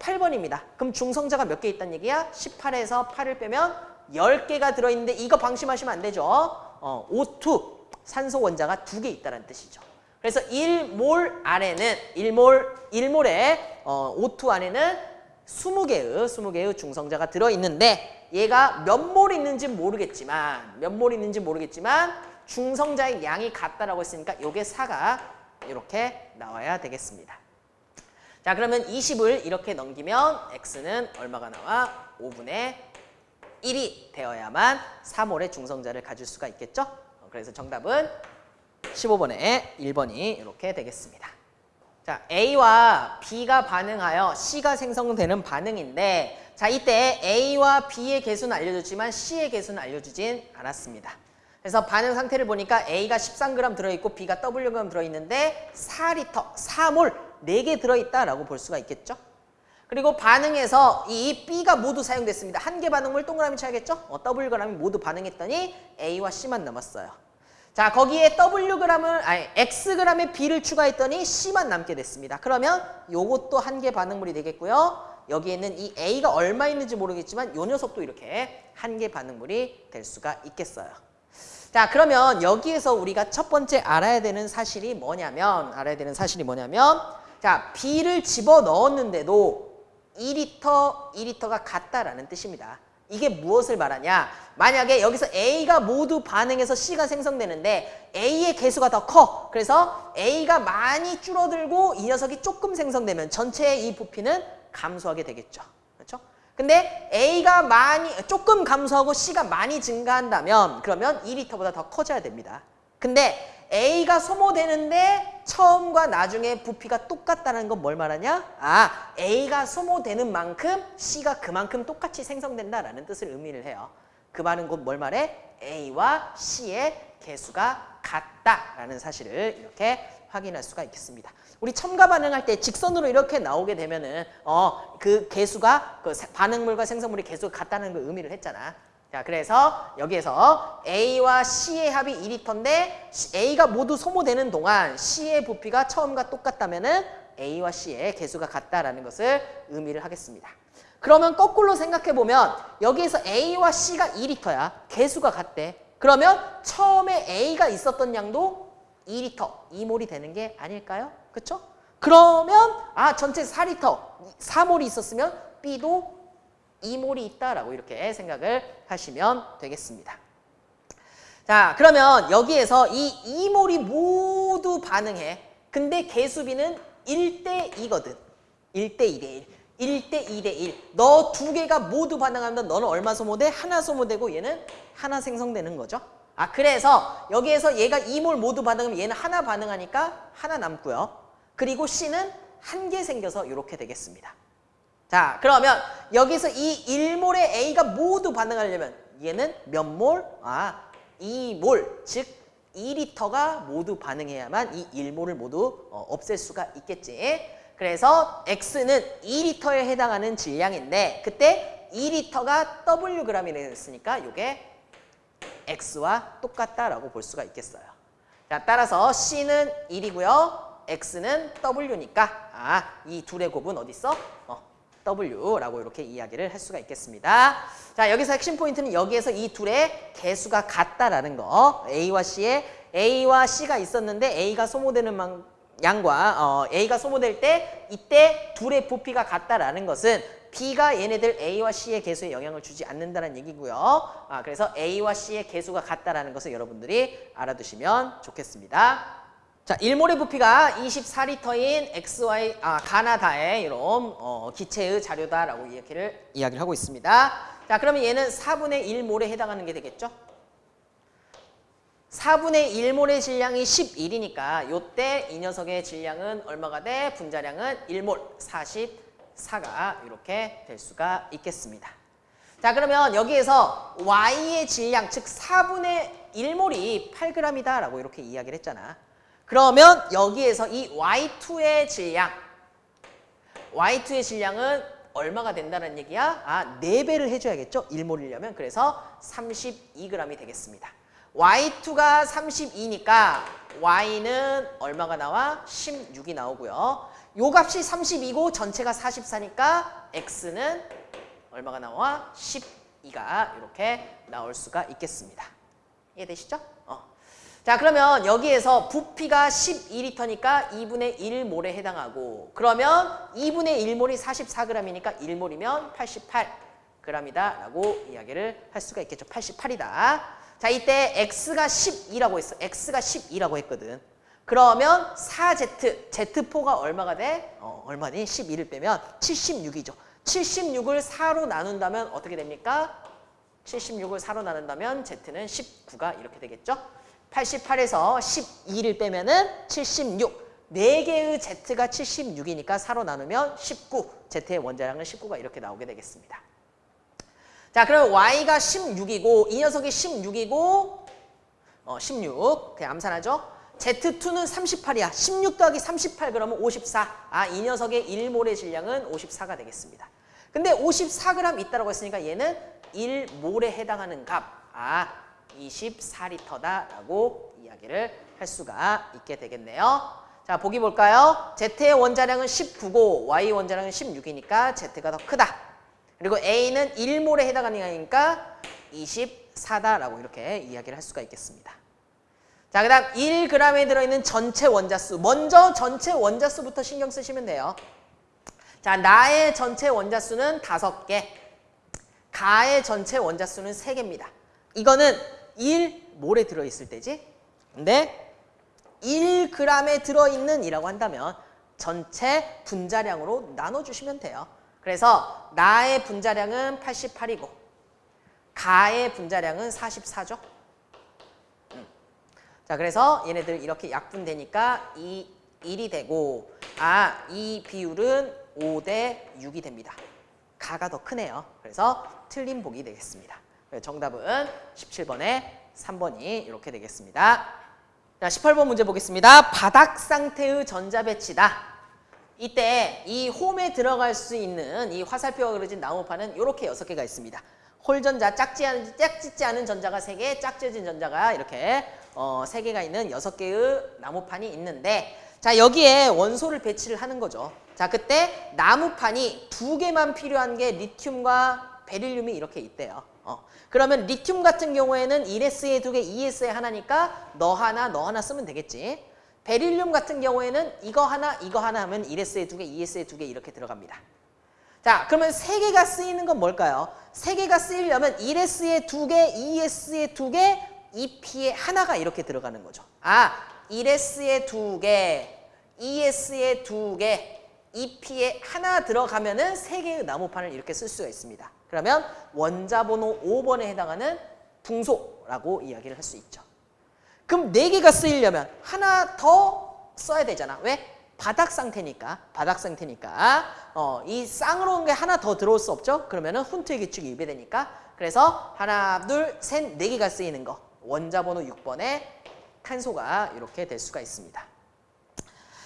8번입니다. 그럼 중성자가 몇 개 있다는 얘기야? 18에서 8을 빼면 10개가 들어있는데 이거 방심하시면 안 되죠. 어, O2 산소 원자가 2개 있다는 뜻이죠. 그래서 1몰 안에는 1몰 1몰의 어, O2 안에는 20개의 20개의 중성자가 들어 있는데 얘가 몇 몰 있는지 모르겠지만 몇 몰 있는지 모르겠지만 중성자의 양이 같다라고 했으니까 요게 4가 이렇게 나와야 되겠습니다. 자 그러면 20을 이렇게 넘기면 x는 얼마가 나와? 5분의 1이 되어야만 3몰의 중성자를 가질 수가 있겠죠? 어, 그래서 정답은 15번에 1번이 이렇게 되겠습니다. 자, A와 B가 반응하여 C가 생성되는 반응인데 자, 이때 A와 B의 개수는 알려줬지만 C의 개수는 알려주진 않았습니다. 그래서 반응 상태를 보니까 A가 13g 들어있고 B가 Wg 들어있는데 4리터, 4몰 4개 들어있다라고 볼 수가 있겠죠. 그리고 반응에서 이 B가 모두 사용됐습니다. 한 개 반응물 동그라미 쳐야겠죠? 어, Wg이 모두 반응했더니 A와 C만 남았어요. 자 거기에 Wg을 아니 Xg의 B를 추가했더니 C만 남게 됐습니다. 그러면 요것도 한 개 반응물이 되겠고요. 여기에는 이 A가 얼마 있는지 모르겠지만 요 녀석도 이렇게 한 개 반응물이 될 수가 있겠어요. 자 그러면 여기에서 우리가 첫 번째 알아야 되는 사실이 뭐냐면 알아야 되는 사실이 뭐냐면 자 B를 집어 넣었는데도 2리터, 2리터가 같다라는 뜻입니다. 이게 무엇을 말하냐? 만약에 여기서 A가 모두 반응해서 C가 생성되는데 A의 개수가 더 커. 그래서 A가 많이 줄어들고 이 녀석이 조금 생성되면 전체의 이 부피는 감소하게 되겠죠. 그렇죠? 근데 A가 많이 조금 감소하고 C가 많이 증가한다면 그러면 2리터보다 더 커져야 됩니다. 근데 A가 소모되는데 처음과 나중에 부피가 똑같다는 건 뭘 말하냐? 아, A가 소모되는 만큼 C가 그만큼 똑같이 생성된다라는 뜻을 의미를 해요. 그 말은 곧 뭘 말해? A와 C의 개수가 같다라는 사실을 이렇게 확인할 수가 있겠습니다. 우리 첨가 반응할 때 직선으로 이렇게 나오게 되면은 어, 그 개수가 그 반응물과 생성물의 개수가 같다는 걸 의미를 했잖아. 자, 그래서 여기에서 A와 C의 합이 2리터인데 A가 모두 소모되는 동안 C의 부피가 처음과 똑같다면 은 A와 C의 개수가 같다라는 것을 의미를 하겠습니다. 그러면 거꾸로 생각해 보면 여기에서 A와 C가 2리터야. 개수가 같대. 그러면 처음에 A가 있었던 양도 2리터, 2몰이 되는 게 아닐까요? 그렇죠? 그러면 아 전체 4리터, 4몰이 있었으면 B도 2몰이 있다라고 이렇게 생각을 하시면 되겠습니다. 자 그러면 여기에서 이 2몰이 모두 반응해. 근데 개수비는 1대 2거든. 1대 2대 1. 1대 2대 1. 너 두 개가 모두 반응하면 너는 얼마 소모돼? 하나 소모되고 얘는 하나 생성되는 거죠. 아 그래서 여기에서 얘가 2몰 모두 반응하면 얘는 하나 반응하니까 하나 남고요. 그리고 C는 한 개 생겨서 이렇게 되겠습니다. 자 그러면 여기서 이 1몰의 A가 모두 반응하려면 얘는 몇 몰? 아 2몰 즉 2리터가 모두 반응해야만 이 1몰을 모두 어, 없앨 수가 있겠지. 그래서 X는 2리터에 해당하는 질량인데 그때 2리터가 Wg이 됐으니까 이게 X와 똑같다라고 볼 수가 있겠어요. 자, 따라서 C는 1이고요. X는 W니까 아, 이 둘의 곱은 어디 있어? 어, W라고 이렇게 이야기를 할 수가 있겠습니다. 자, 여기서 핵심 포인트는 여기에서 이 둘의 개수가 같다라는 거. A와 C에 A와 C가 있었는데 A가 소모되는 만, 양과 어, A가 소모될 때 이때 둘의 부피가 같다라는 것은 B가 얘네들 A와 C의 개수에 영향을 주지 않는다는 얘기고요. 아, 그래서 A와 C의 개수가 같다라는 것을 여러분들이 알아두시면 좋겠습니다. 자, 일몰의 부피가 24리터인 XY 아, 가나다의 이런 어, 기체의 자료다라고 이야기를 이야기를 하고 있습니다. 자, 그러면 얘는 4분의 1몰에 해당하는 게 되겠죠? 4분의 1몰의 질량이 11이니까 요때 이 녀석의 질량은 얼마가 돼? 분자량은 1몰 44가 이렇게 될 수가 있겠습니다. 자 그러면 여기에서 Y의 질량 즉 4분의 1몰이 8g이다 라고 이렇게 이야기를 했잖아. 그러면 여기에서 이 Y2의 질량 Y2의 질량은 얼마가 된다는 얘기야? 아, 4배를 해줘야겠죠? 1몰이려면. 그래서 32g이 되겠습니다. Y2가 32니까 Y는 얼마가 나와? 16이 나오고요. 요 값이 32고 전체가 44니까 X는 얼마가 나와? 12가 이렇게 나올 수가 있겠습니다. 이해되시죠? 어. 자 그러면 여기에서 부피가 12리터니까 2분의 1몰에 해당하고 그러면 2분의 1몰이 44g이니까 1몰이면 88g이다 라고 이야기를 할 수가 있겠죠. 88이다. 자 이때 x가 12라고 했어. x가 12라고 했거든. 그러면 4z, z4가 얼마가 돼? 어, 얼마니? 12를 빼면 76이죠. 76을 4로 나눈다면 어떻게 됩니까? 76을 4로 나눈다면 Z는 19가 이렇게 되겠죠. 88에서 12를 빼면 은 76. 4개의 Z가 76이니까 4로 나누면 19. Z의 원자량은 19가 이렇게 나오게 되겠습니다. 자, 그럼 Y가 16이고 이 녀석이 16이고 어, 16. 그냥 암산하죠. Z2는 38이야. 16 더하기 38 그러면 54. 아, 이 녀석의 1몰의 질량은 54가 되겠습니다. 근데 54g 있다고 했으니까 얘는 1몰에 해당하는 값. 아, 24리터다라고 이야기를 할 수가 있게 되겠네요. 자, 보기 볼까요? Z의 원자량은 19고 Y 원자량은 16이니까 Z가 더 크다. 그리고 A는 1몰에 해당하니까 24다라고 이렇게 이야기를 할 수가 있겠습니다. 자, 그 다음 1g에 들어있는 전체 원자수. 먼저 전체 원자수부터 신경 쓰시면 돼요. 자, 나의 전체 원자수는 5개. 가의 전체 원자수는 3개입니다. 이거는 1 몰에 들어있을 때지. 근데 1g에 들어있는 이라고 한다면 전체 분자량으로 나눠주시면 돼요. 그래서 나의 분자량은 88이고 가의 분자량은 44죠. 자, 그래서 얘네들 이렇게 약분되니까 이 1이 되고 아, 이 비율은 5 대 6이 됩니다. 가가 더 크네요. 그래서 틀린 복이 되겠습니다. 정답은 17번에 3번이 이렇게 되겠습니다. 자, 18번 문제 보겠습니다. 바닥 상태의 전자 배치다. 이때 이 홈에 들어갈 수 있는 이 화살표가 그려진 나무판은 이렇게 6개가 있습니다. 홀전자, 짝지 않은, 짝짓지 않은 전자가 3개, 짝지어진 전자가 이렇게 어, 3개가 있는 6개의 나무판이 있는데 자 여기에 원소를 배치를 하는 거죠. 자 그때 나무판이 두 개만 필요한 게 리튬과 베릴륨이 이렇게 있대요. 어. 그러면 리튬 같은 경우에는 1S에 두 개, 2S에 하나니까 너 하나, 너 하나 쓰면 되겠지. 베릴륨 같은 경우에는 이거 하나, 이거 하나 하면 1S에 두 개, 2S에 두 개 이렇게 들어갑니다. 자, 그러면 세 개가 쓰이는 건 뭘까요? 세 개가 쓰이려면 1S에 두 개, 2S에 두 개, 2P에 하나가 이렇게 들어가는 거죠. 아, 1S에 두 개, 2S에 두 개, 2P에 하나 들어가면은 세 개의 나무판을 이렇게 쓸 수가 있습니다. 그러면 원자 번호 5번에 해당하는 붕소라고 이야기를 할 수 있죠. 그럼 네 개가 쓰이려면 하나 더 써야 되잖아. 왜? 바닥 상태니까. 바닥 상태니까. 어, 이 쌍으로 온 게 하나 더 들어올 수 없죠? 그러면 은 훈트의 규칙이 위배되니까. 그래서 하나, 둘, 셋, 네 개가 쓰이는 거. 원자 번호 6번에 탄소가 이렇게 될 수가 있습니다.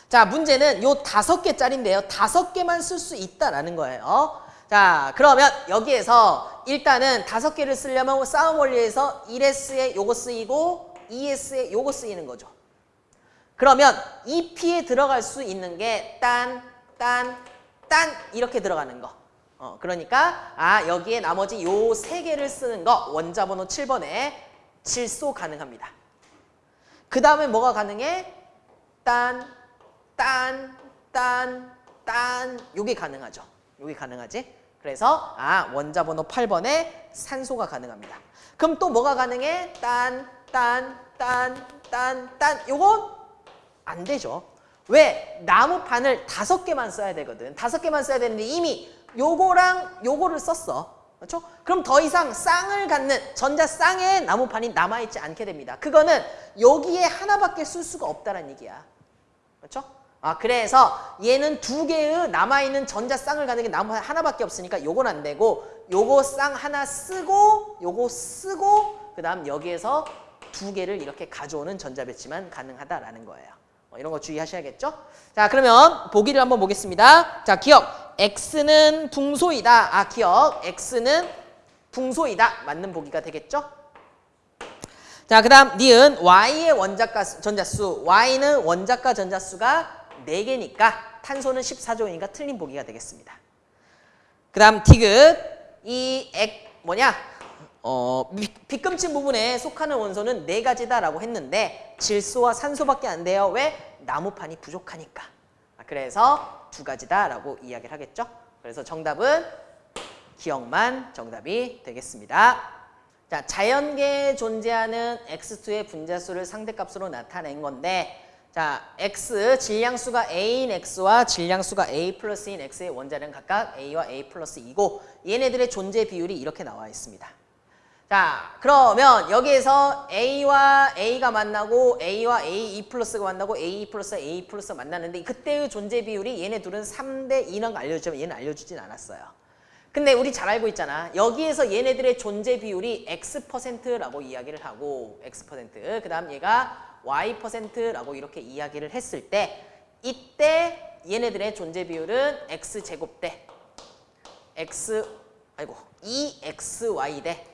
자, 문제는 요 다섯 개짜리인데요. 다섯 개만 쓸 수 있다라는 거예요. 자, 그러면 여기에서 일단은 다섯 개를 쓰려면 싸움 원리에서 1S에 요거 쓰이고 2S에 요거 쓰이는 거죠. 그러면 2P에 들어갈 수 있는 게 딴, 딴, 딴 이렇게 들어가는 거. 어, 그러니까 아 여기에 나머지 요 세 개를 쓰는 거 원자 번호 7번에 질소 가능합니다. 그 다음에 뭐가 가능해? 딴, 딴, 딴, 딴 요게 가능하죠. 요게 가능하지? 그래서 아 원자 번호 8번에 산소가 가능합니다. 그럼 또 뭐가 가능해? 딴, 딴, 딴, 딴, 딴 요건 안 되죠. 왜? 나무판을 다섯 개만 써야 되거든. 다섯 개만 써야 되는데 이미 요거랑 요거를 썼어. 그렇죠? 그럼 더 이상 쌍을 갖는 전자 쌍의 나무판이 남아있지 않게 됩니다. 그거는 여기에 하나밖에 쓸 수가 없다는 얘기야. 그렇죠? 아 그래서 얘는 두 개의 남아있는 전자 쌍을 가는 게 나무 하나밖에 없으니까 요건 안 되고 요거 쌍 하나 쓰고 요거 쓰고 그 다음 여기에서 두 개를 이렇게 가져오는 전자 배치만 가능하다라는 거예요. 어, 이런 거 주의하셔야겠죠? 자 그러면 보기를 한번 보겠습니다. 자 기억 x는 붕소이다. 아 기억 x는 붕소이다. 맞는 보기가 되겠죠? 자, 그 다음 니은 Y의 원자가 전자수, Y는 원자가 전자수가 4개니까 탄소는 14종이니까 틀린 보기가 되겠습니다. 그 다음 디귿, 이 액, 뭐냐, 어, 빗금친 부분에 속하는 원소는 4가지다라고 했는데 질소와 산소밖에 안 돼요. 왜? 나무판이 부족하니까. 그래서 두 가지다라고 이야기를 하겠죠. 그래서 정답은 기억만 정답이 되겠습니다. 자, 자연계에 존재하는 x2의 분자수를 상대값으로 나타낸 건데 자, x 질량수가 a인 x와 질량수가 a 플러스인 x의 원자는 각각 a와 a 플러스 2고 얘네들의 존재 비율이 이렇게 나와 있습니다. 자, 그러면 여기에서 a와 a가 만나고 a와 a e 플러스가 만나고 a 플러스 a 플러스가 만나는데 그때의 존재 비율이 얘네 둘은 3대 2는 알려주지만 얘는 알려주진 않았어요. 근데 우리 잘 알고 있잖아. 여기에서 얘네들의 존재 비율이 X%라고 이야기를 하고 X%. 그 다음 얘가 Y%라고 이렇게 이야기를 했을 때 이때 얘네들의 존재 비율은 X제곱 대 X 아이고 2XY 대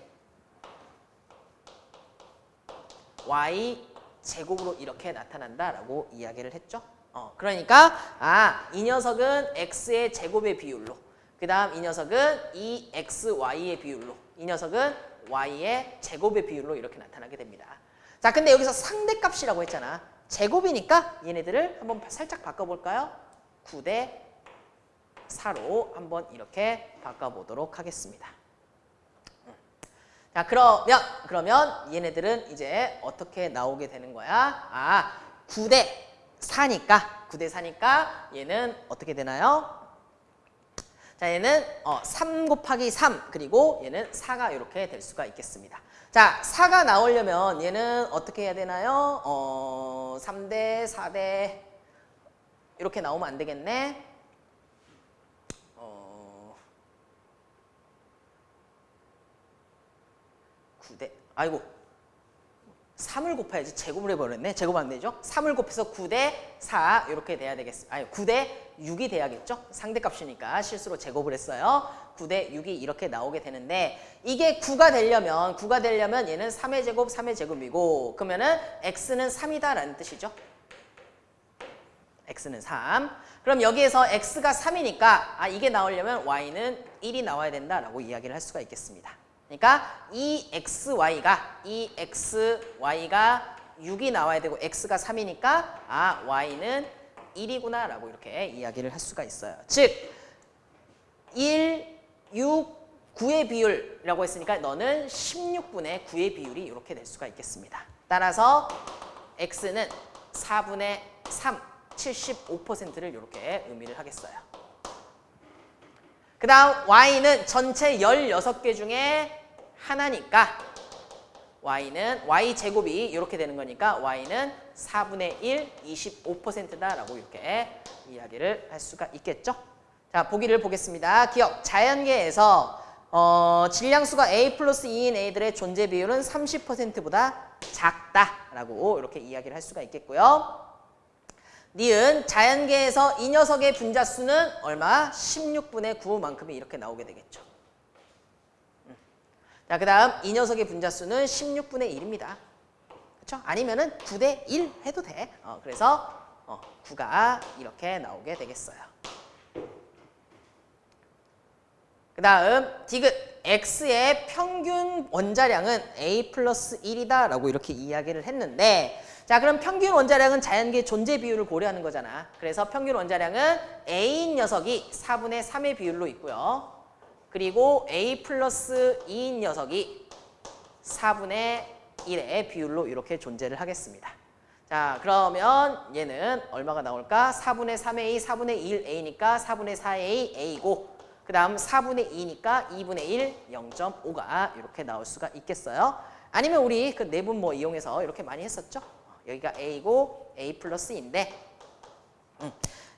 Y 제곱으로 이렇게 나타난다라고 이야기를 했죠. 어, 그러니까 아, 이 녀석은 X의 제곱의 비율로 그 다음 이 녀석은 2xy의 비율로 이 녀석은 y의 제곱의 비율로 이렇게 나타나게 됩니다. 자, 근데 여기서 상대값이라고 했잖아. 제곱이니까 얘네들을 한번 살짝 바꿔볼까요? 9대 4로 한번 이렇게 바꿔보도록 하겠습니다. 자, 그러면 그러면 얘네들은 이제 어떻게 나오게 되는 거야? 아, 9대 4니까 9대 4니까 얘는 어떻게 되나요? 자, 얘는 어, 3 곱하기 3 그리고 얘는 4가 이렇게 될 수가 있겠습니다. 자, 4가 나오려면 얘는 어떻게 해야 되나요? 어, 3대, 4대 이렇게 나오면 안 되겠네. 어, 9대, 아이고 3을 곱해야지 제곱을 해버렸네. 제곱 안 되죠? 3을 곱해서 9대 4 이렇게 돼야 되겠습니다. 아니 9대 6이 돼야겠죠? 상대값이니까 실수로 제곱을 했어요. 9대 6이 이렇게 나오게 되는데 이게 9가 되려면 9가 되려면 얘는 3의 제곱 3의 제곱이고 그러면은 x는 3이다 라는 뜻이죠. x는 3. 그럼 여기에서 x가 3이니까 아 이게 나오려면 y는 1이 나와야 된다라고 이야기를 할 수가 있겠습니다. 그러니까 이 xy가 이 xy가 6이 나와야 되고 x가 3이니까 아 y는 1이구나 라고 이렇게 이야기를 할 수가 있어요. 즉 1, 6, 9의 비율이라고 했으니까 너는 16분의 9의 비율이 이렇게 될 수가 있겠습니다. 따라서 x는 4분의 3, 75%를 이렇게 의미를 하겠어요. 그 다음 y는 전체 16개 중에 하나니까 y는 y제곱이 이렇게 되는 거니까 y는 4분의 1, 25%다라고 이렇게 이야기를 할 수가 있겠죠. 자, 보기를 보겠습니다. 기억, 자연계에서 어, 질량수가 A 플러스 2인 A들의 존재 비율은 30%보다 작다라고 이렇게 이야기를 할 수가 있겠고요. 니은 자연계에서 이 녀석의 분자수는 얼마? 16분의 9만큼이 이렇게 나오게 되겠죠. 자, 그 다음 이 녀석의 분자수는 16분의 1입니다. 그렇죠? 아니면 은 9대 1 해도 돼. 어, 그래서 어, 9가 이렇게 나오게 되겠어요. 그 다음 디귿 x의 평균 원자량은 a 플러스 1이다 라고 이렇게 이야기를 했는데 자 그럼 평균 원자량은 자연계 존재 비율을 고려하는 거잖아. 그래서 평균 원자량은 a인 녀석이 4분의 3의 비율로 있고요. 그리고 A 플러스 2인 녀석이 4분의 1의 비율로 이렇게 존재를 하겠습니다. 자 그러면 얘는 얼마가 나올까? 4분의 3A, 4분의 1A니까 4분의 4A, A고 그 다음 4분의 2니까 2분의 1, 0.5가 이렇게 나올 수가 있겠어요. 아니면 우리 그 내분 뭐 이용해서 이렇게 많이 했었죠. 여기가 A고 A 플러스인데 음.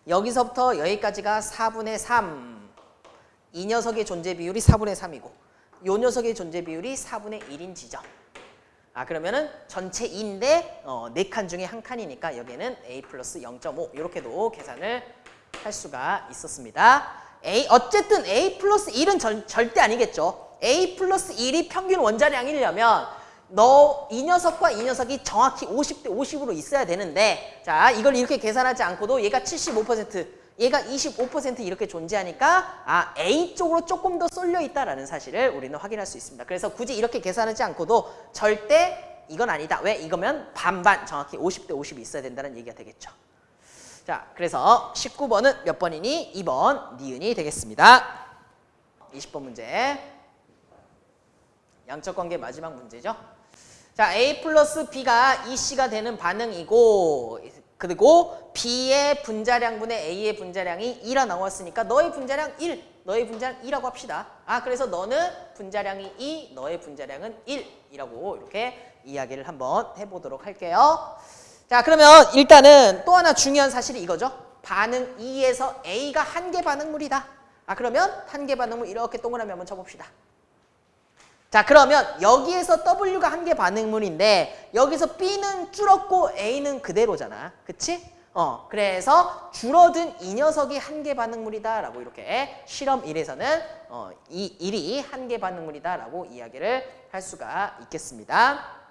여기서부터 여기까지가 4분의 3. 이 녀석의 존재 비율이 4분의 3이고 요 녀석의 존재 비율이 4분의 1인 지점. 아 그러면은 전체 2인데 어, 4칸 중에 한 칸이니까 여기에는 a 플러스 0.5 이렇게도 계산을 할 수가 있었습니다. A 어쨌든 a 플러스 1은 절, 절대 아니겠죠. a 플러스 1이 평균 원자량이려면 너 이 녀석과 이 녀석이 정확히 50대 50으로 있어야 되는데 자 이걸 이렇게 계산하지 않고도 얘가 75% 얘가 25% 이렇게 존재하니까 아 A 쪽으로 조금 더 쏠려 있다라는 사실을 우리는 확인할 수 있습니다. 그래서 굳이 이렇게 계산하지 않고도 절대 이건 아니다. 왜? 이거면 반반 정확히 50대 50이 있어야 된다는 얘기가 되겠죠. 자, 그래서 19번은 몇 번이니? 2번 니은이 되겠습니다. 20번 문제. 양적 관계 마지막 문제죠. 자, A 플러스 B가 EC가 되는 반응이고 그리고 B의 분자량분의 A의 분자량이 2라 나왔으니까 너의 분자량 1, 너의 분자량 2라고 합시다. 아, 그래서 너는 분자량이 2, 너의 분자량은 1이라고 이렇게 이야기를 한번 해보도록 할게요. 자, 그러면 일단은 또 하나 중요한 사실이 이거죠. 반응 2에서 A가 한 개 반응물이다. 아, 그러면 한 개 반응물 이렇게 동그라미 한번 쳐봅시다. 자 그러면 여기에서 W가 한 개 반응물인데 여기서 B는 줄었고 A는 그대로잖아. 그치? 어 그래서 줄어든 이 녀석이 한 개 반응물이다 라고 이렇게 실험 1에서는 어, 이 1이 한 개 반응물이다 라고 이야기를 할 수가 있겠습니다.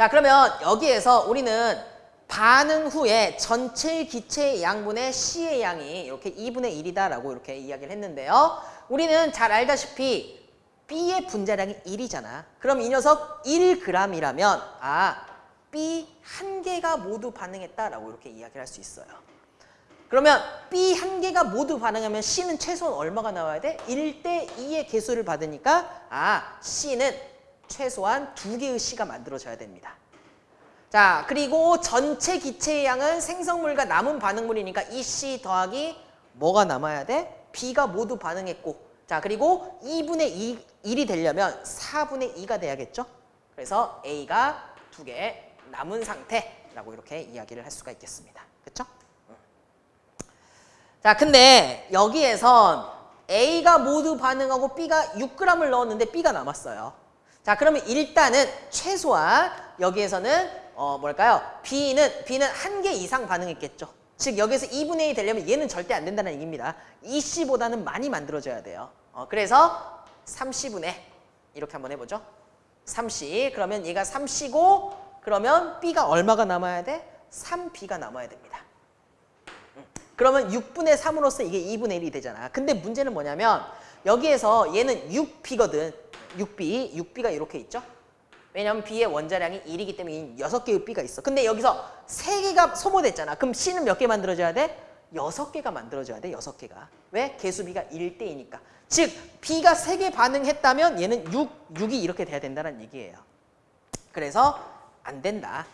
자 그러면 여기에서 우리는 반응 후에 전체 기체의 양분의 C의 양이 이렇게 2분의 1이다 라고 이렇게 이야기를 했는데요. 우리는 잘 알다시피 B의 분자량이 1이잖아. 그럼 이 녀석 1g이라면 아 B 한 개가 모두 반응했다라고 이렇게 이야기를 할 수 있어요. 그러면 B 한 개가 모두 반응하면 C는 최소한 얼마가 나와야 돼? 1대 2의 개수를 받으니까 아 C는 최소한 두 개의 C가 만들어져야 됩니다. 자 그리고 전체 기체의 양은 생성물과 남은 반응물이니까 이 C 더하기 뭐가 남아야 돼? B가 모두 반응했고 자 그리고 2분의 2, 1이 되려면 4분의 2가 돼야겠죠? 그래서 A가 두 개 남은 상태라고 이렇게 이야기를 할 수가 있겠습니다. 그렇죠? 자 근데 여기에선 A가 모두 반응하고 B가 6g을 넣었는데 B가 남았어요. 자 그러면 일단은 최소한 여기에서는 어 뭘까요? B는 B는 한 개 이상 반응했겠죠. 즉 여기서 2분의 1이 되려면 얘는 절대 안 된다는 얘기입니다. 2C보다는 많이 만들어져야 돼요. 어, 그래서 3C분의 이렇게 한번 해보죠. 3C 그러면 얘가 3C고 그러면 B가 얼마가 남아야 돼? 3B가 남아야 됩니다. 음, 그러면 6분의 3으로서 이게 2분의 1이 되잖아. 근데 문제는 뭐냐면 여기에서 얘는 6B거든. 6B, 6B가 이렇게 있죠. 왜냐면 B의 원자량이 1이기 때문에 6개의 B가 있어. 근데 여기서 3개가 소모됐잖아. 그럼 C는 몇 개 만들어져야 돼? 6개가 만들어져야 돼. 6개가. 왜? 개수 B가 1대이니까. 즉 B가 3개 반응했다면 얘는 6, 6이 이렇게 돼야 된다는 얘기예요. 그래서 안 된다.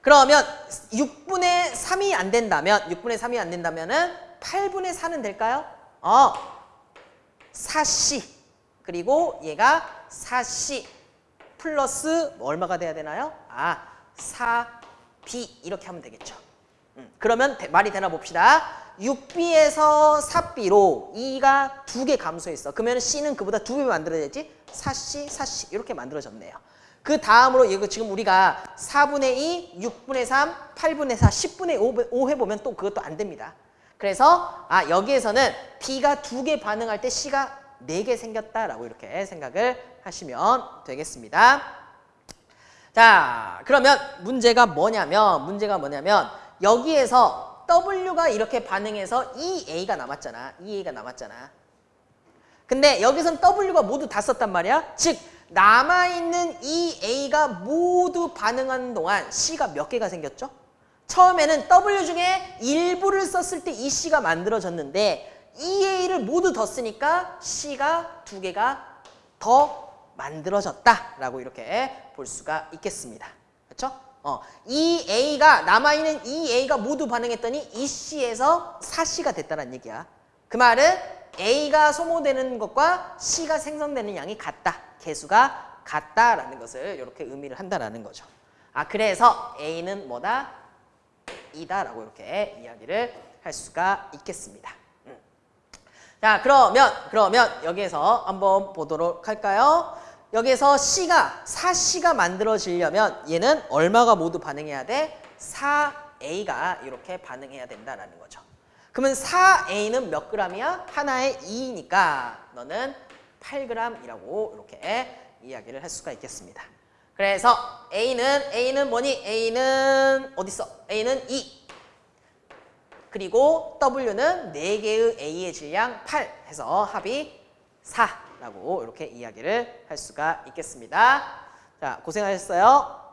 그러면 6분의 3이 안 된다면 6분의 3이 안 된다면 은 8분의 4는 될까요? 어. 4C 그리고 얘가 4C 플러스 뭐 얼마가 돼야 되나요? 아, 4B 이렇게 하면 되겠죠. 음, 그러면 말이 되나 봅시다. 6B에서 4B로 2가 두 개 감소했어. 그러면 C는 그보다 두 배 만들어야지. 4C, 4C 이렇게 만들어졌네요. 그 다음으로 이거 지금 우리가 4분의 2, 6분의 3, 8분의 4, 10분의 5, 해보면 또 그것도 안 됩니다. 그래서 아 여기에서는 B가 두 개 반응할 때 C가 네 개 생겼다라고 이렇게 생각을 하시면 되겠습니다. 자 그러면 문제가 뭐냐면 문제가 뭐냐면 여기에서 W가 이렇게 반응해서 EA가 남았잖아. EA가 남았잖아. 근데 여기선 W가 모두 다 썼단 말이야. 즉 남아있는 EA가 모두 반응하는 동안 C가 몇 개가 생겼죠? 처음에는 W 중에 일부를 썼을 때 이 C가 만들어졌는데 EA를 모두 더 쓰니까 C가 두 개가 더 만들어졌다라고 이렇게 볼 수가 있겠습니다. 그렇죠? 어, 이 A가 남아있는 이 A가 모두 반응했더니 이 C에서 4C가 됐다는 얘기야. 그 말은 A가 소모되는 것과 C가 생성되는 양이 같다. 개수가 같다라는 것을 이렇게 의미를 한다라는 거죠. 아 그래서 A는 뭐다? 이다라고 이렇게 이야기를 할 수가 있겠습니다. 음. 자, 그러면 그러면 여기에서 한번 보도록 할까요? 여기에서 C가 4C가 만들어지려면 얘는 얼마가 모두 반응해야 돼? 4A가 이렇게 반응해야 된다라는 거죠. 그러면 4A는 몇 g이야? 하나에 2니까 너는 8g이라고 이렇게 이야기를 할 수가 있겠습니다. 그래서 A는 A는 뭐니? A는 어디 있어? A는 2. 그리고 W는 4개의 A의 질량 8 해서 합이 4라고 이렇게 이야기를 할 수가 있겠습니다. 자, 고생하셨어요.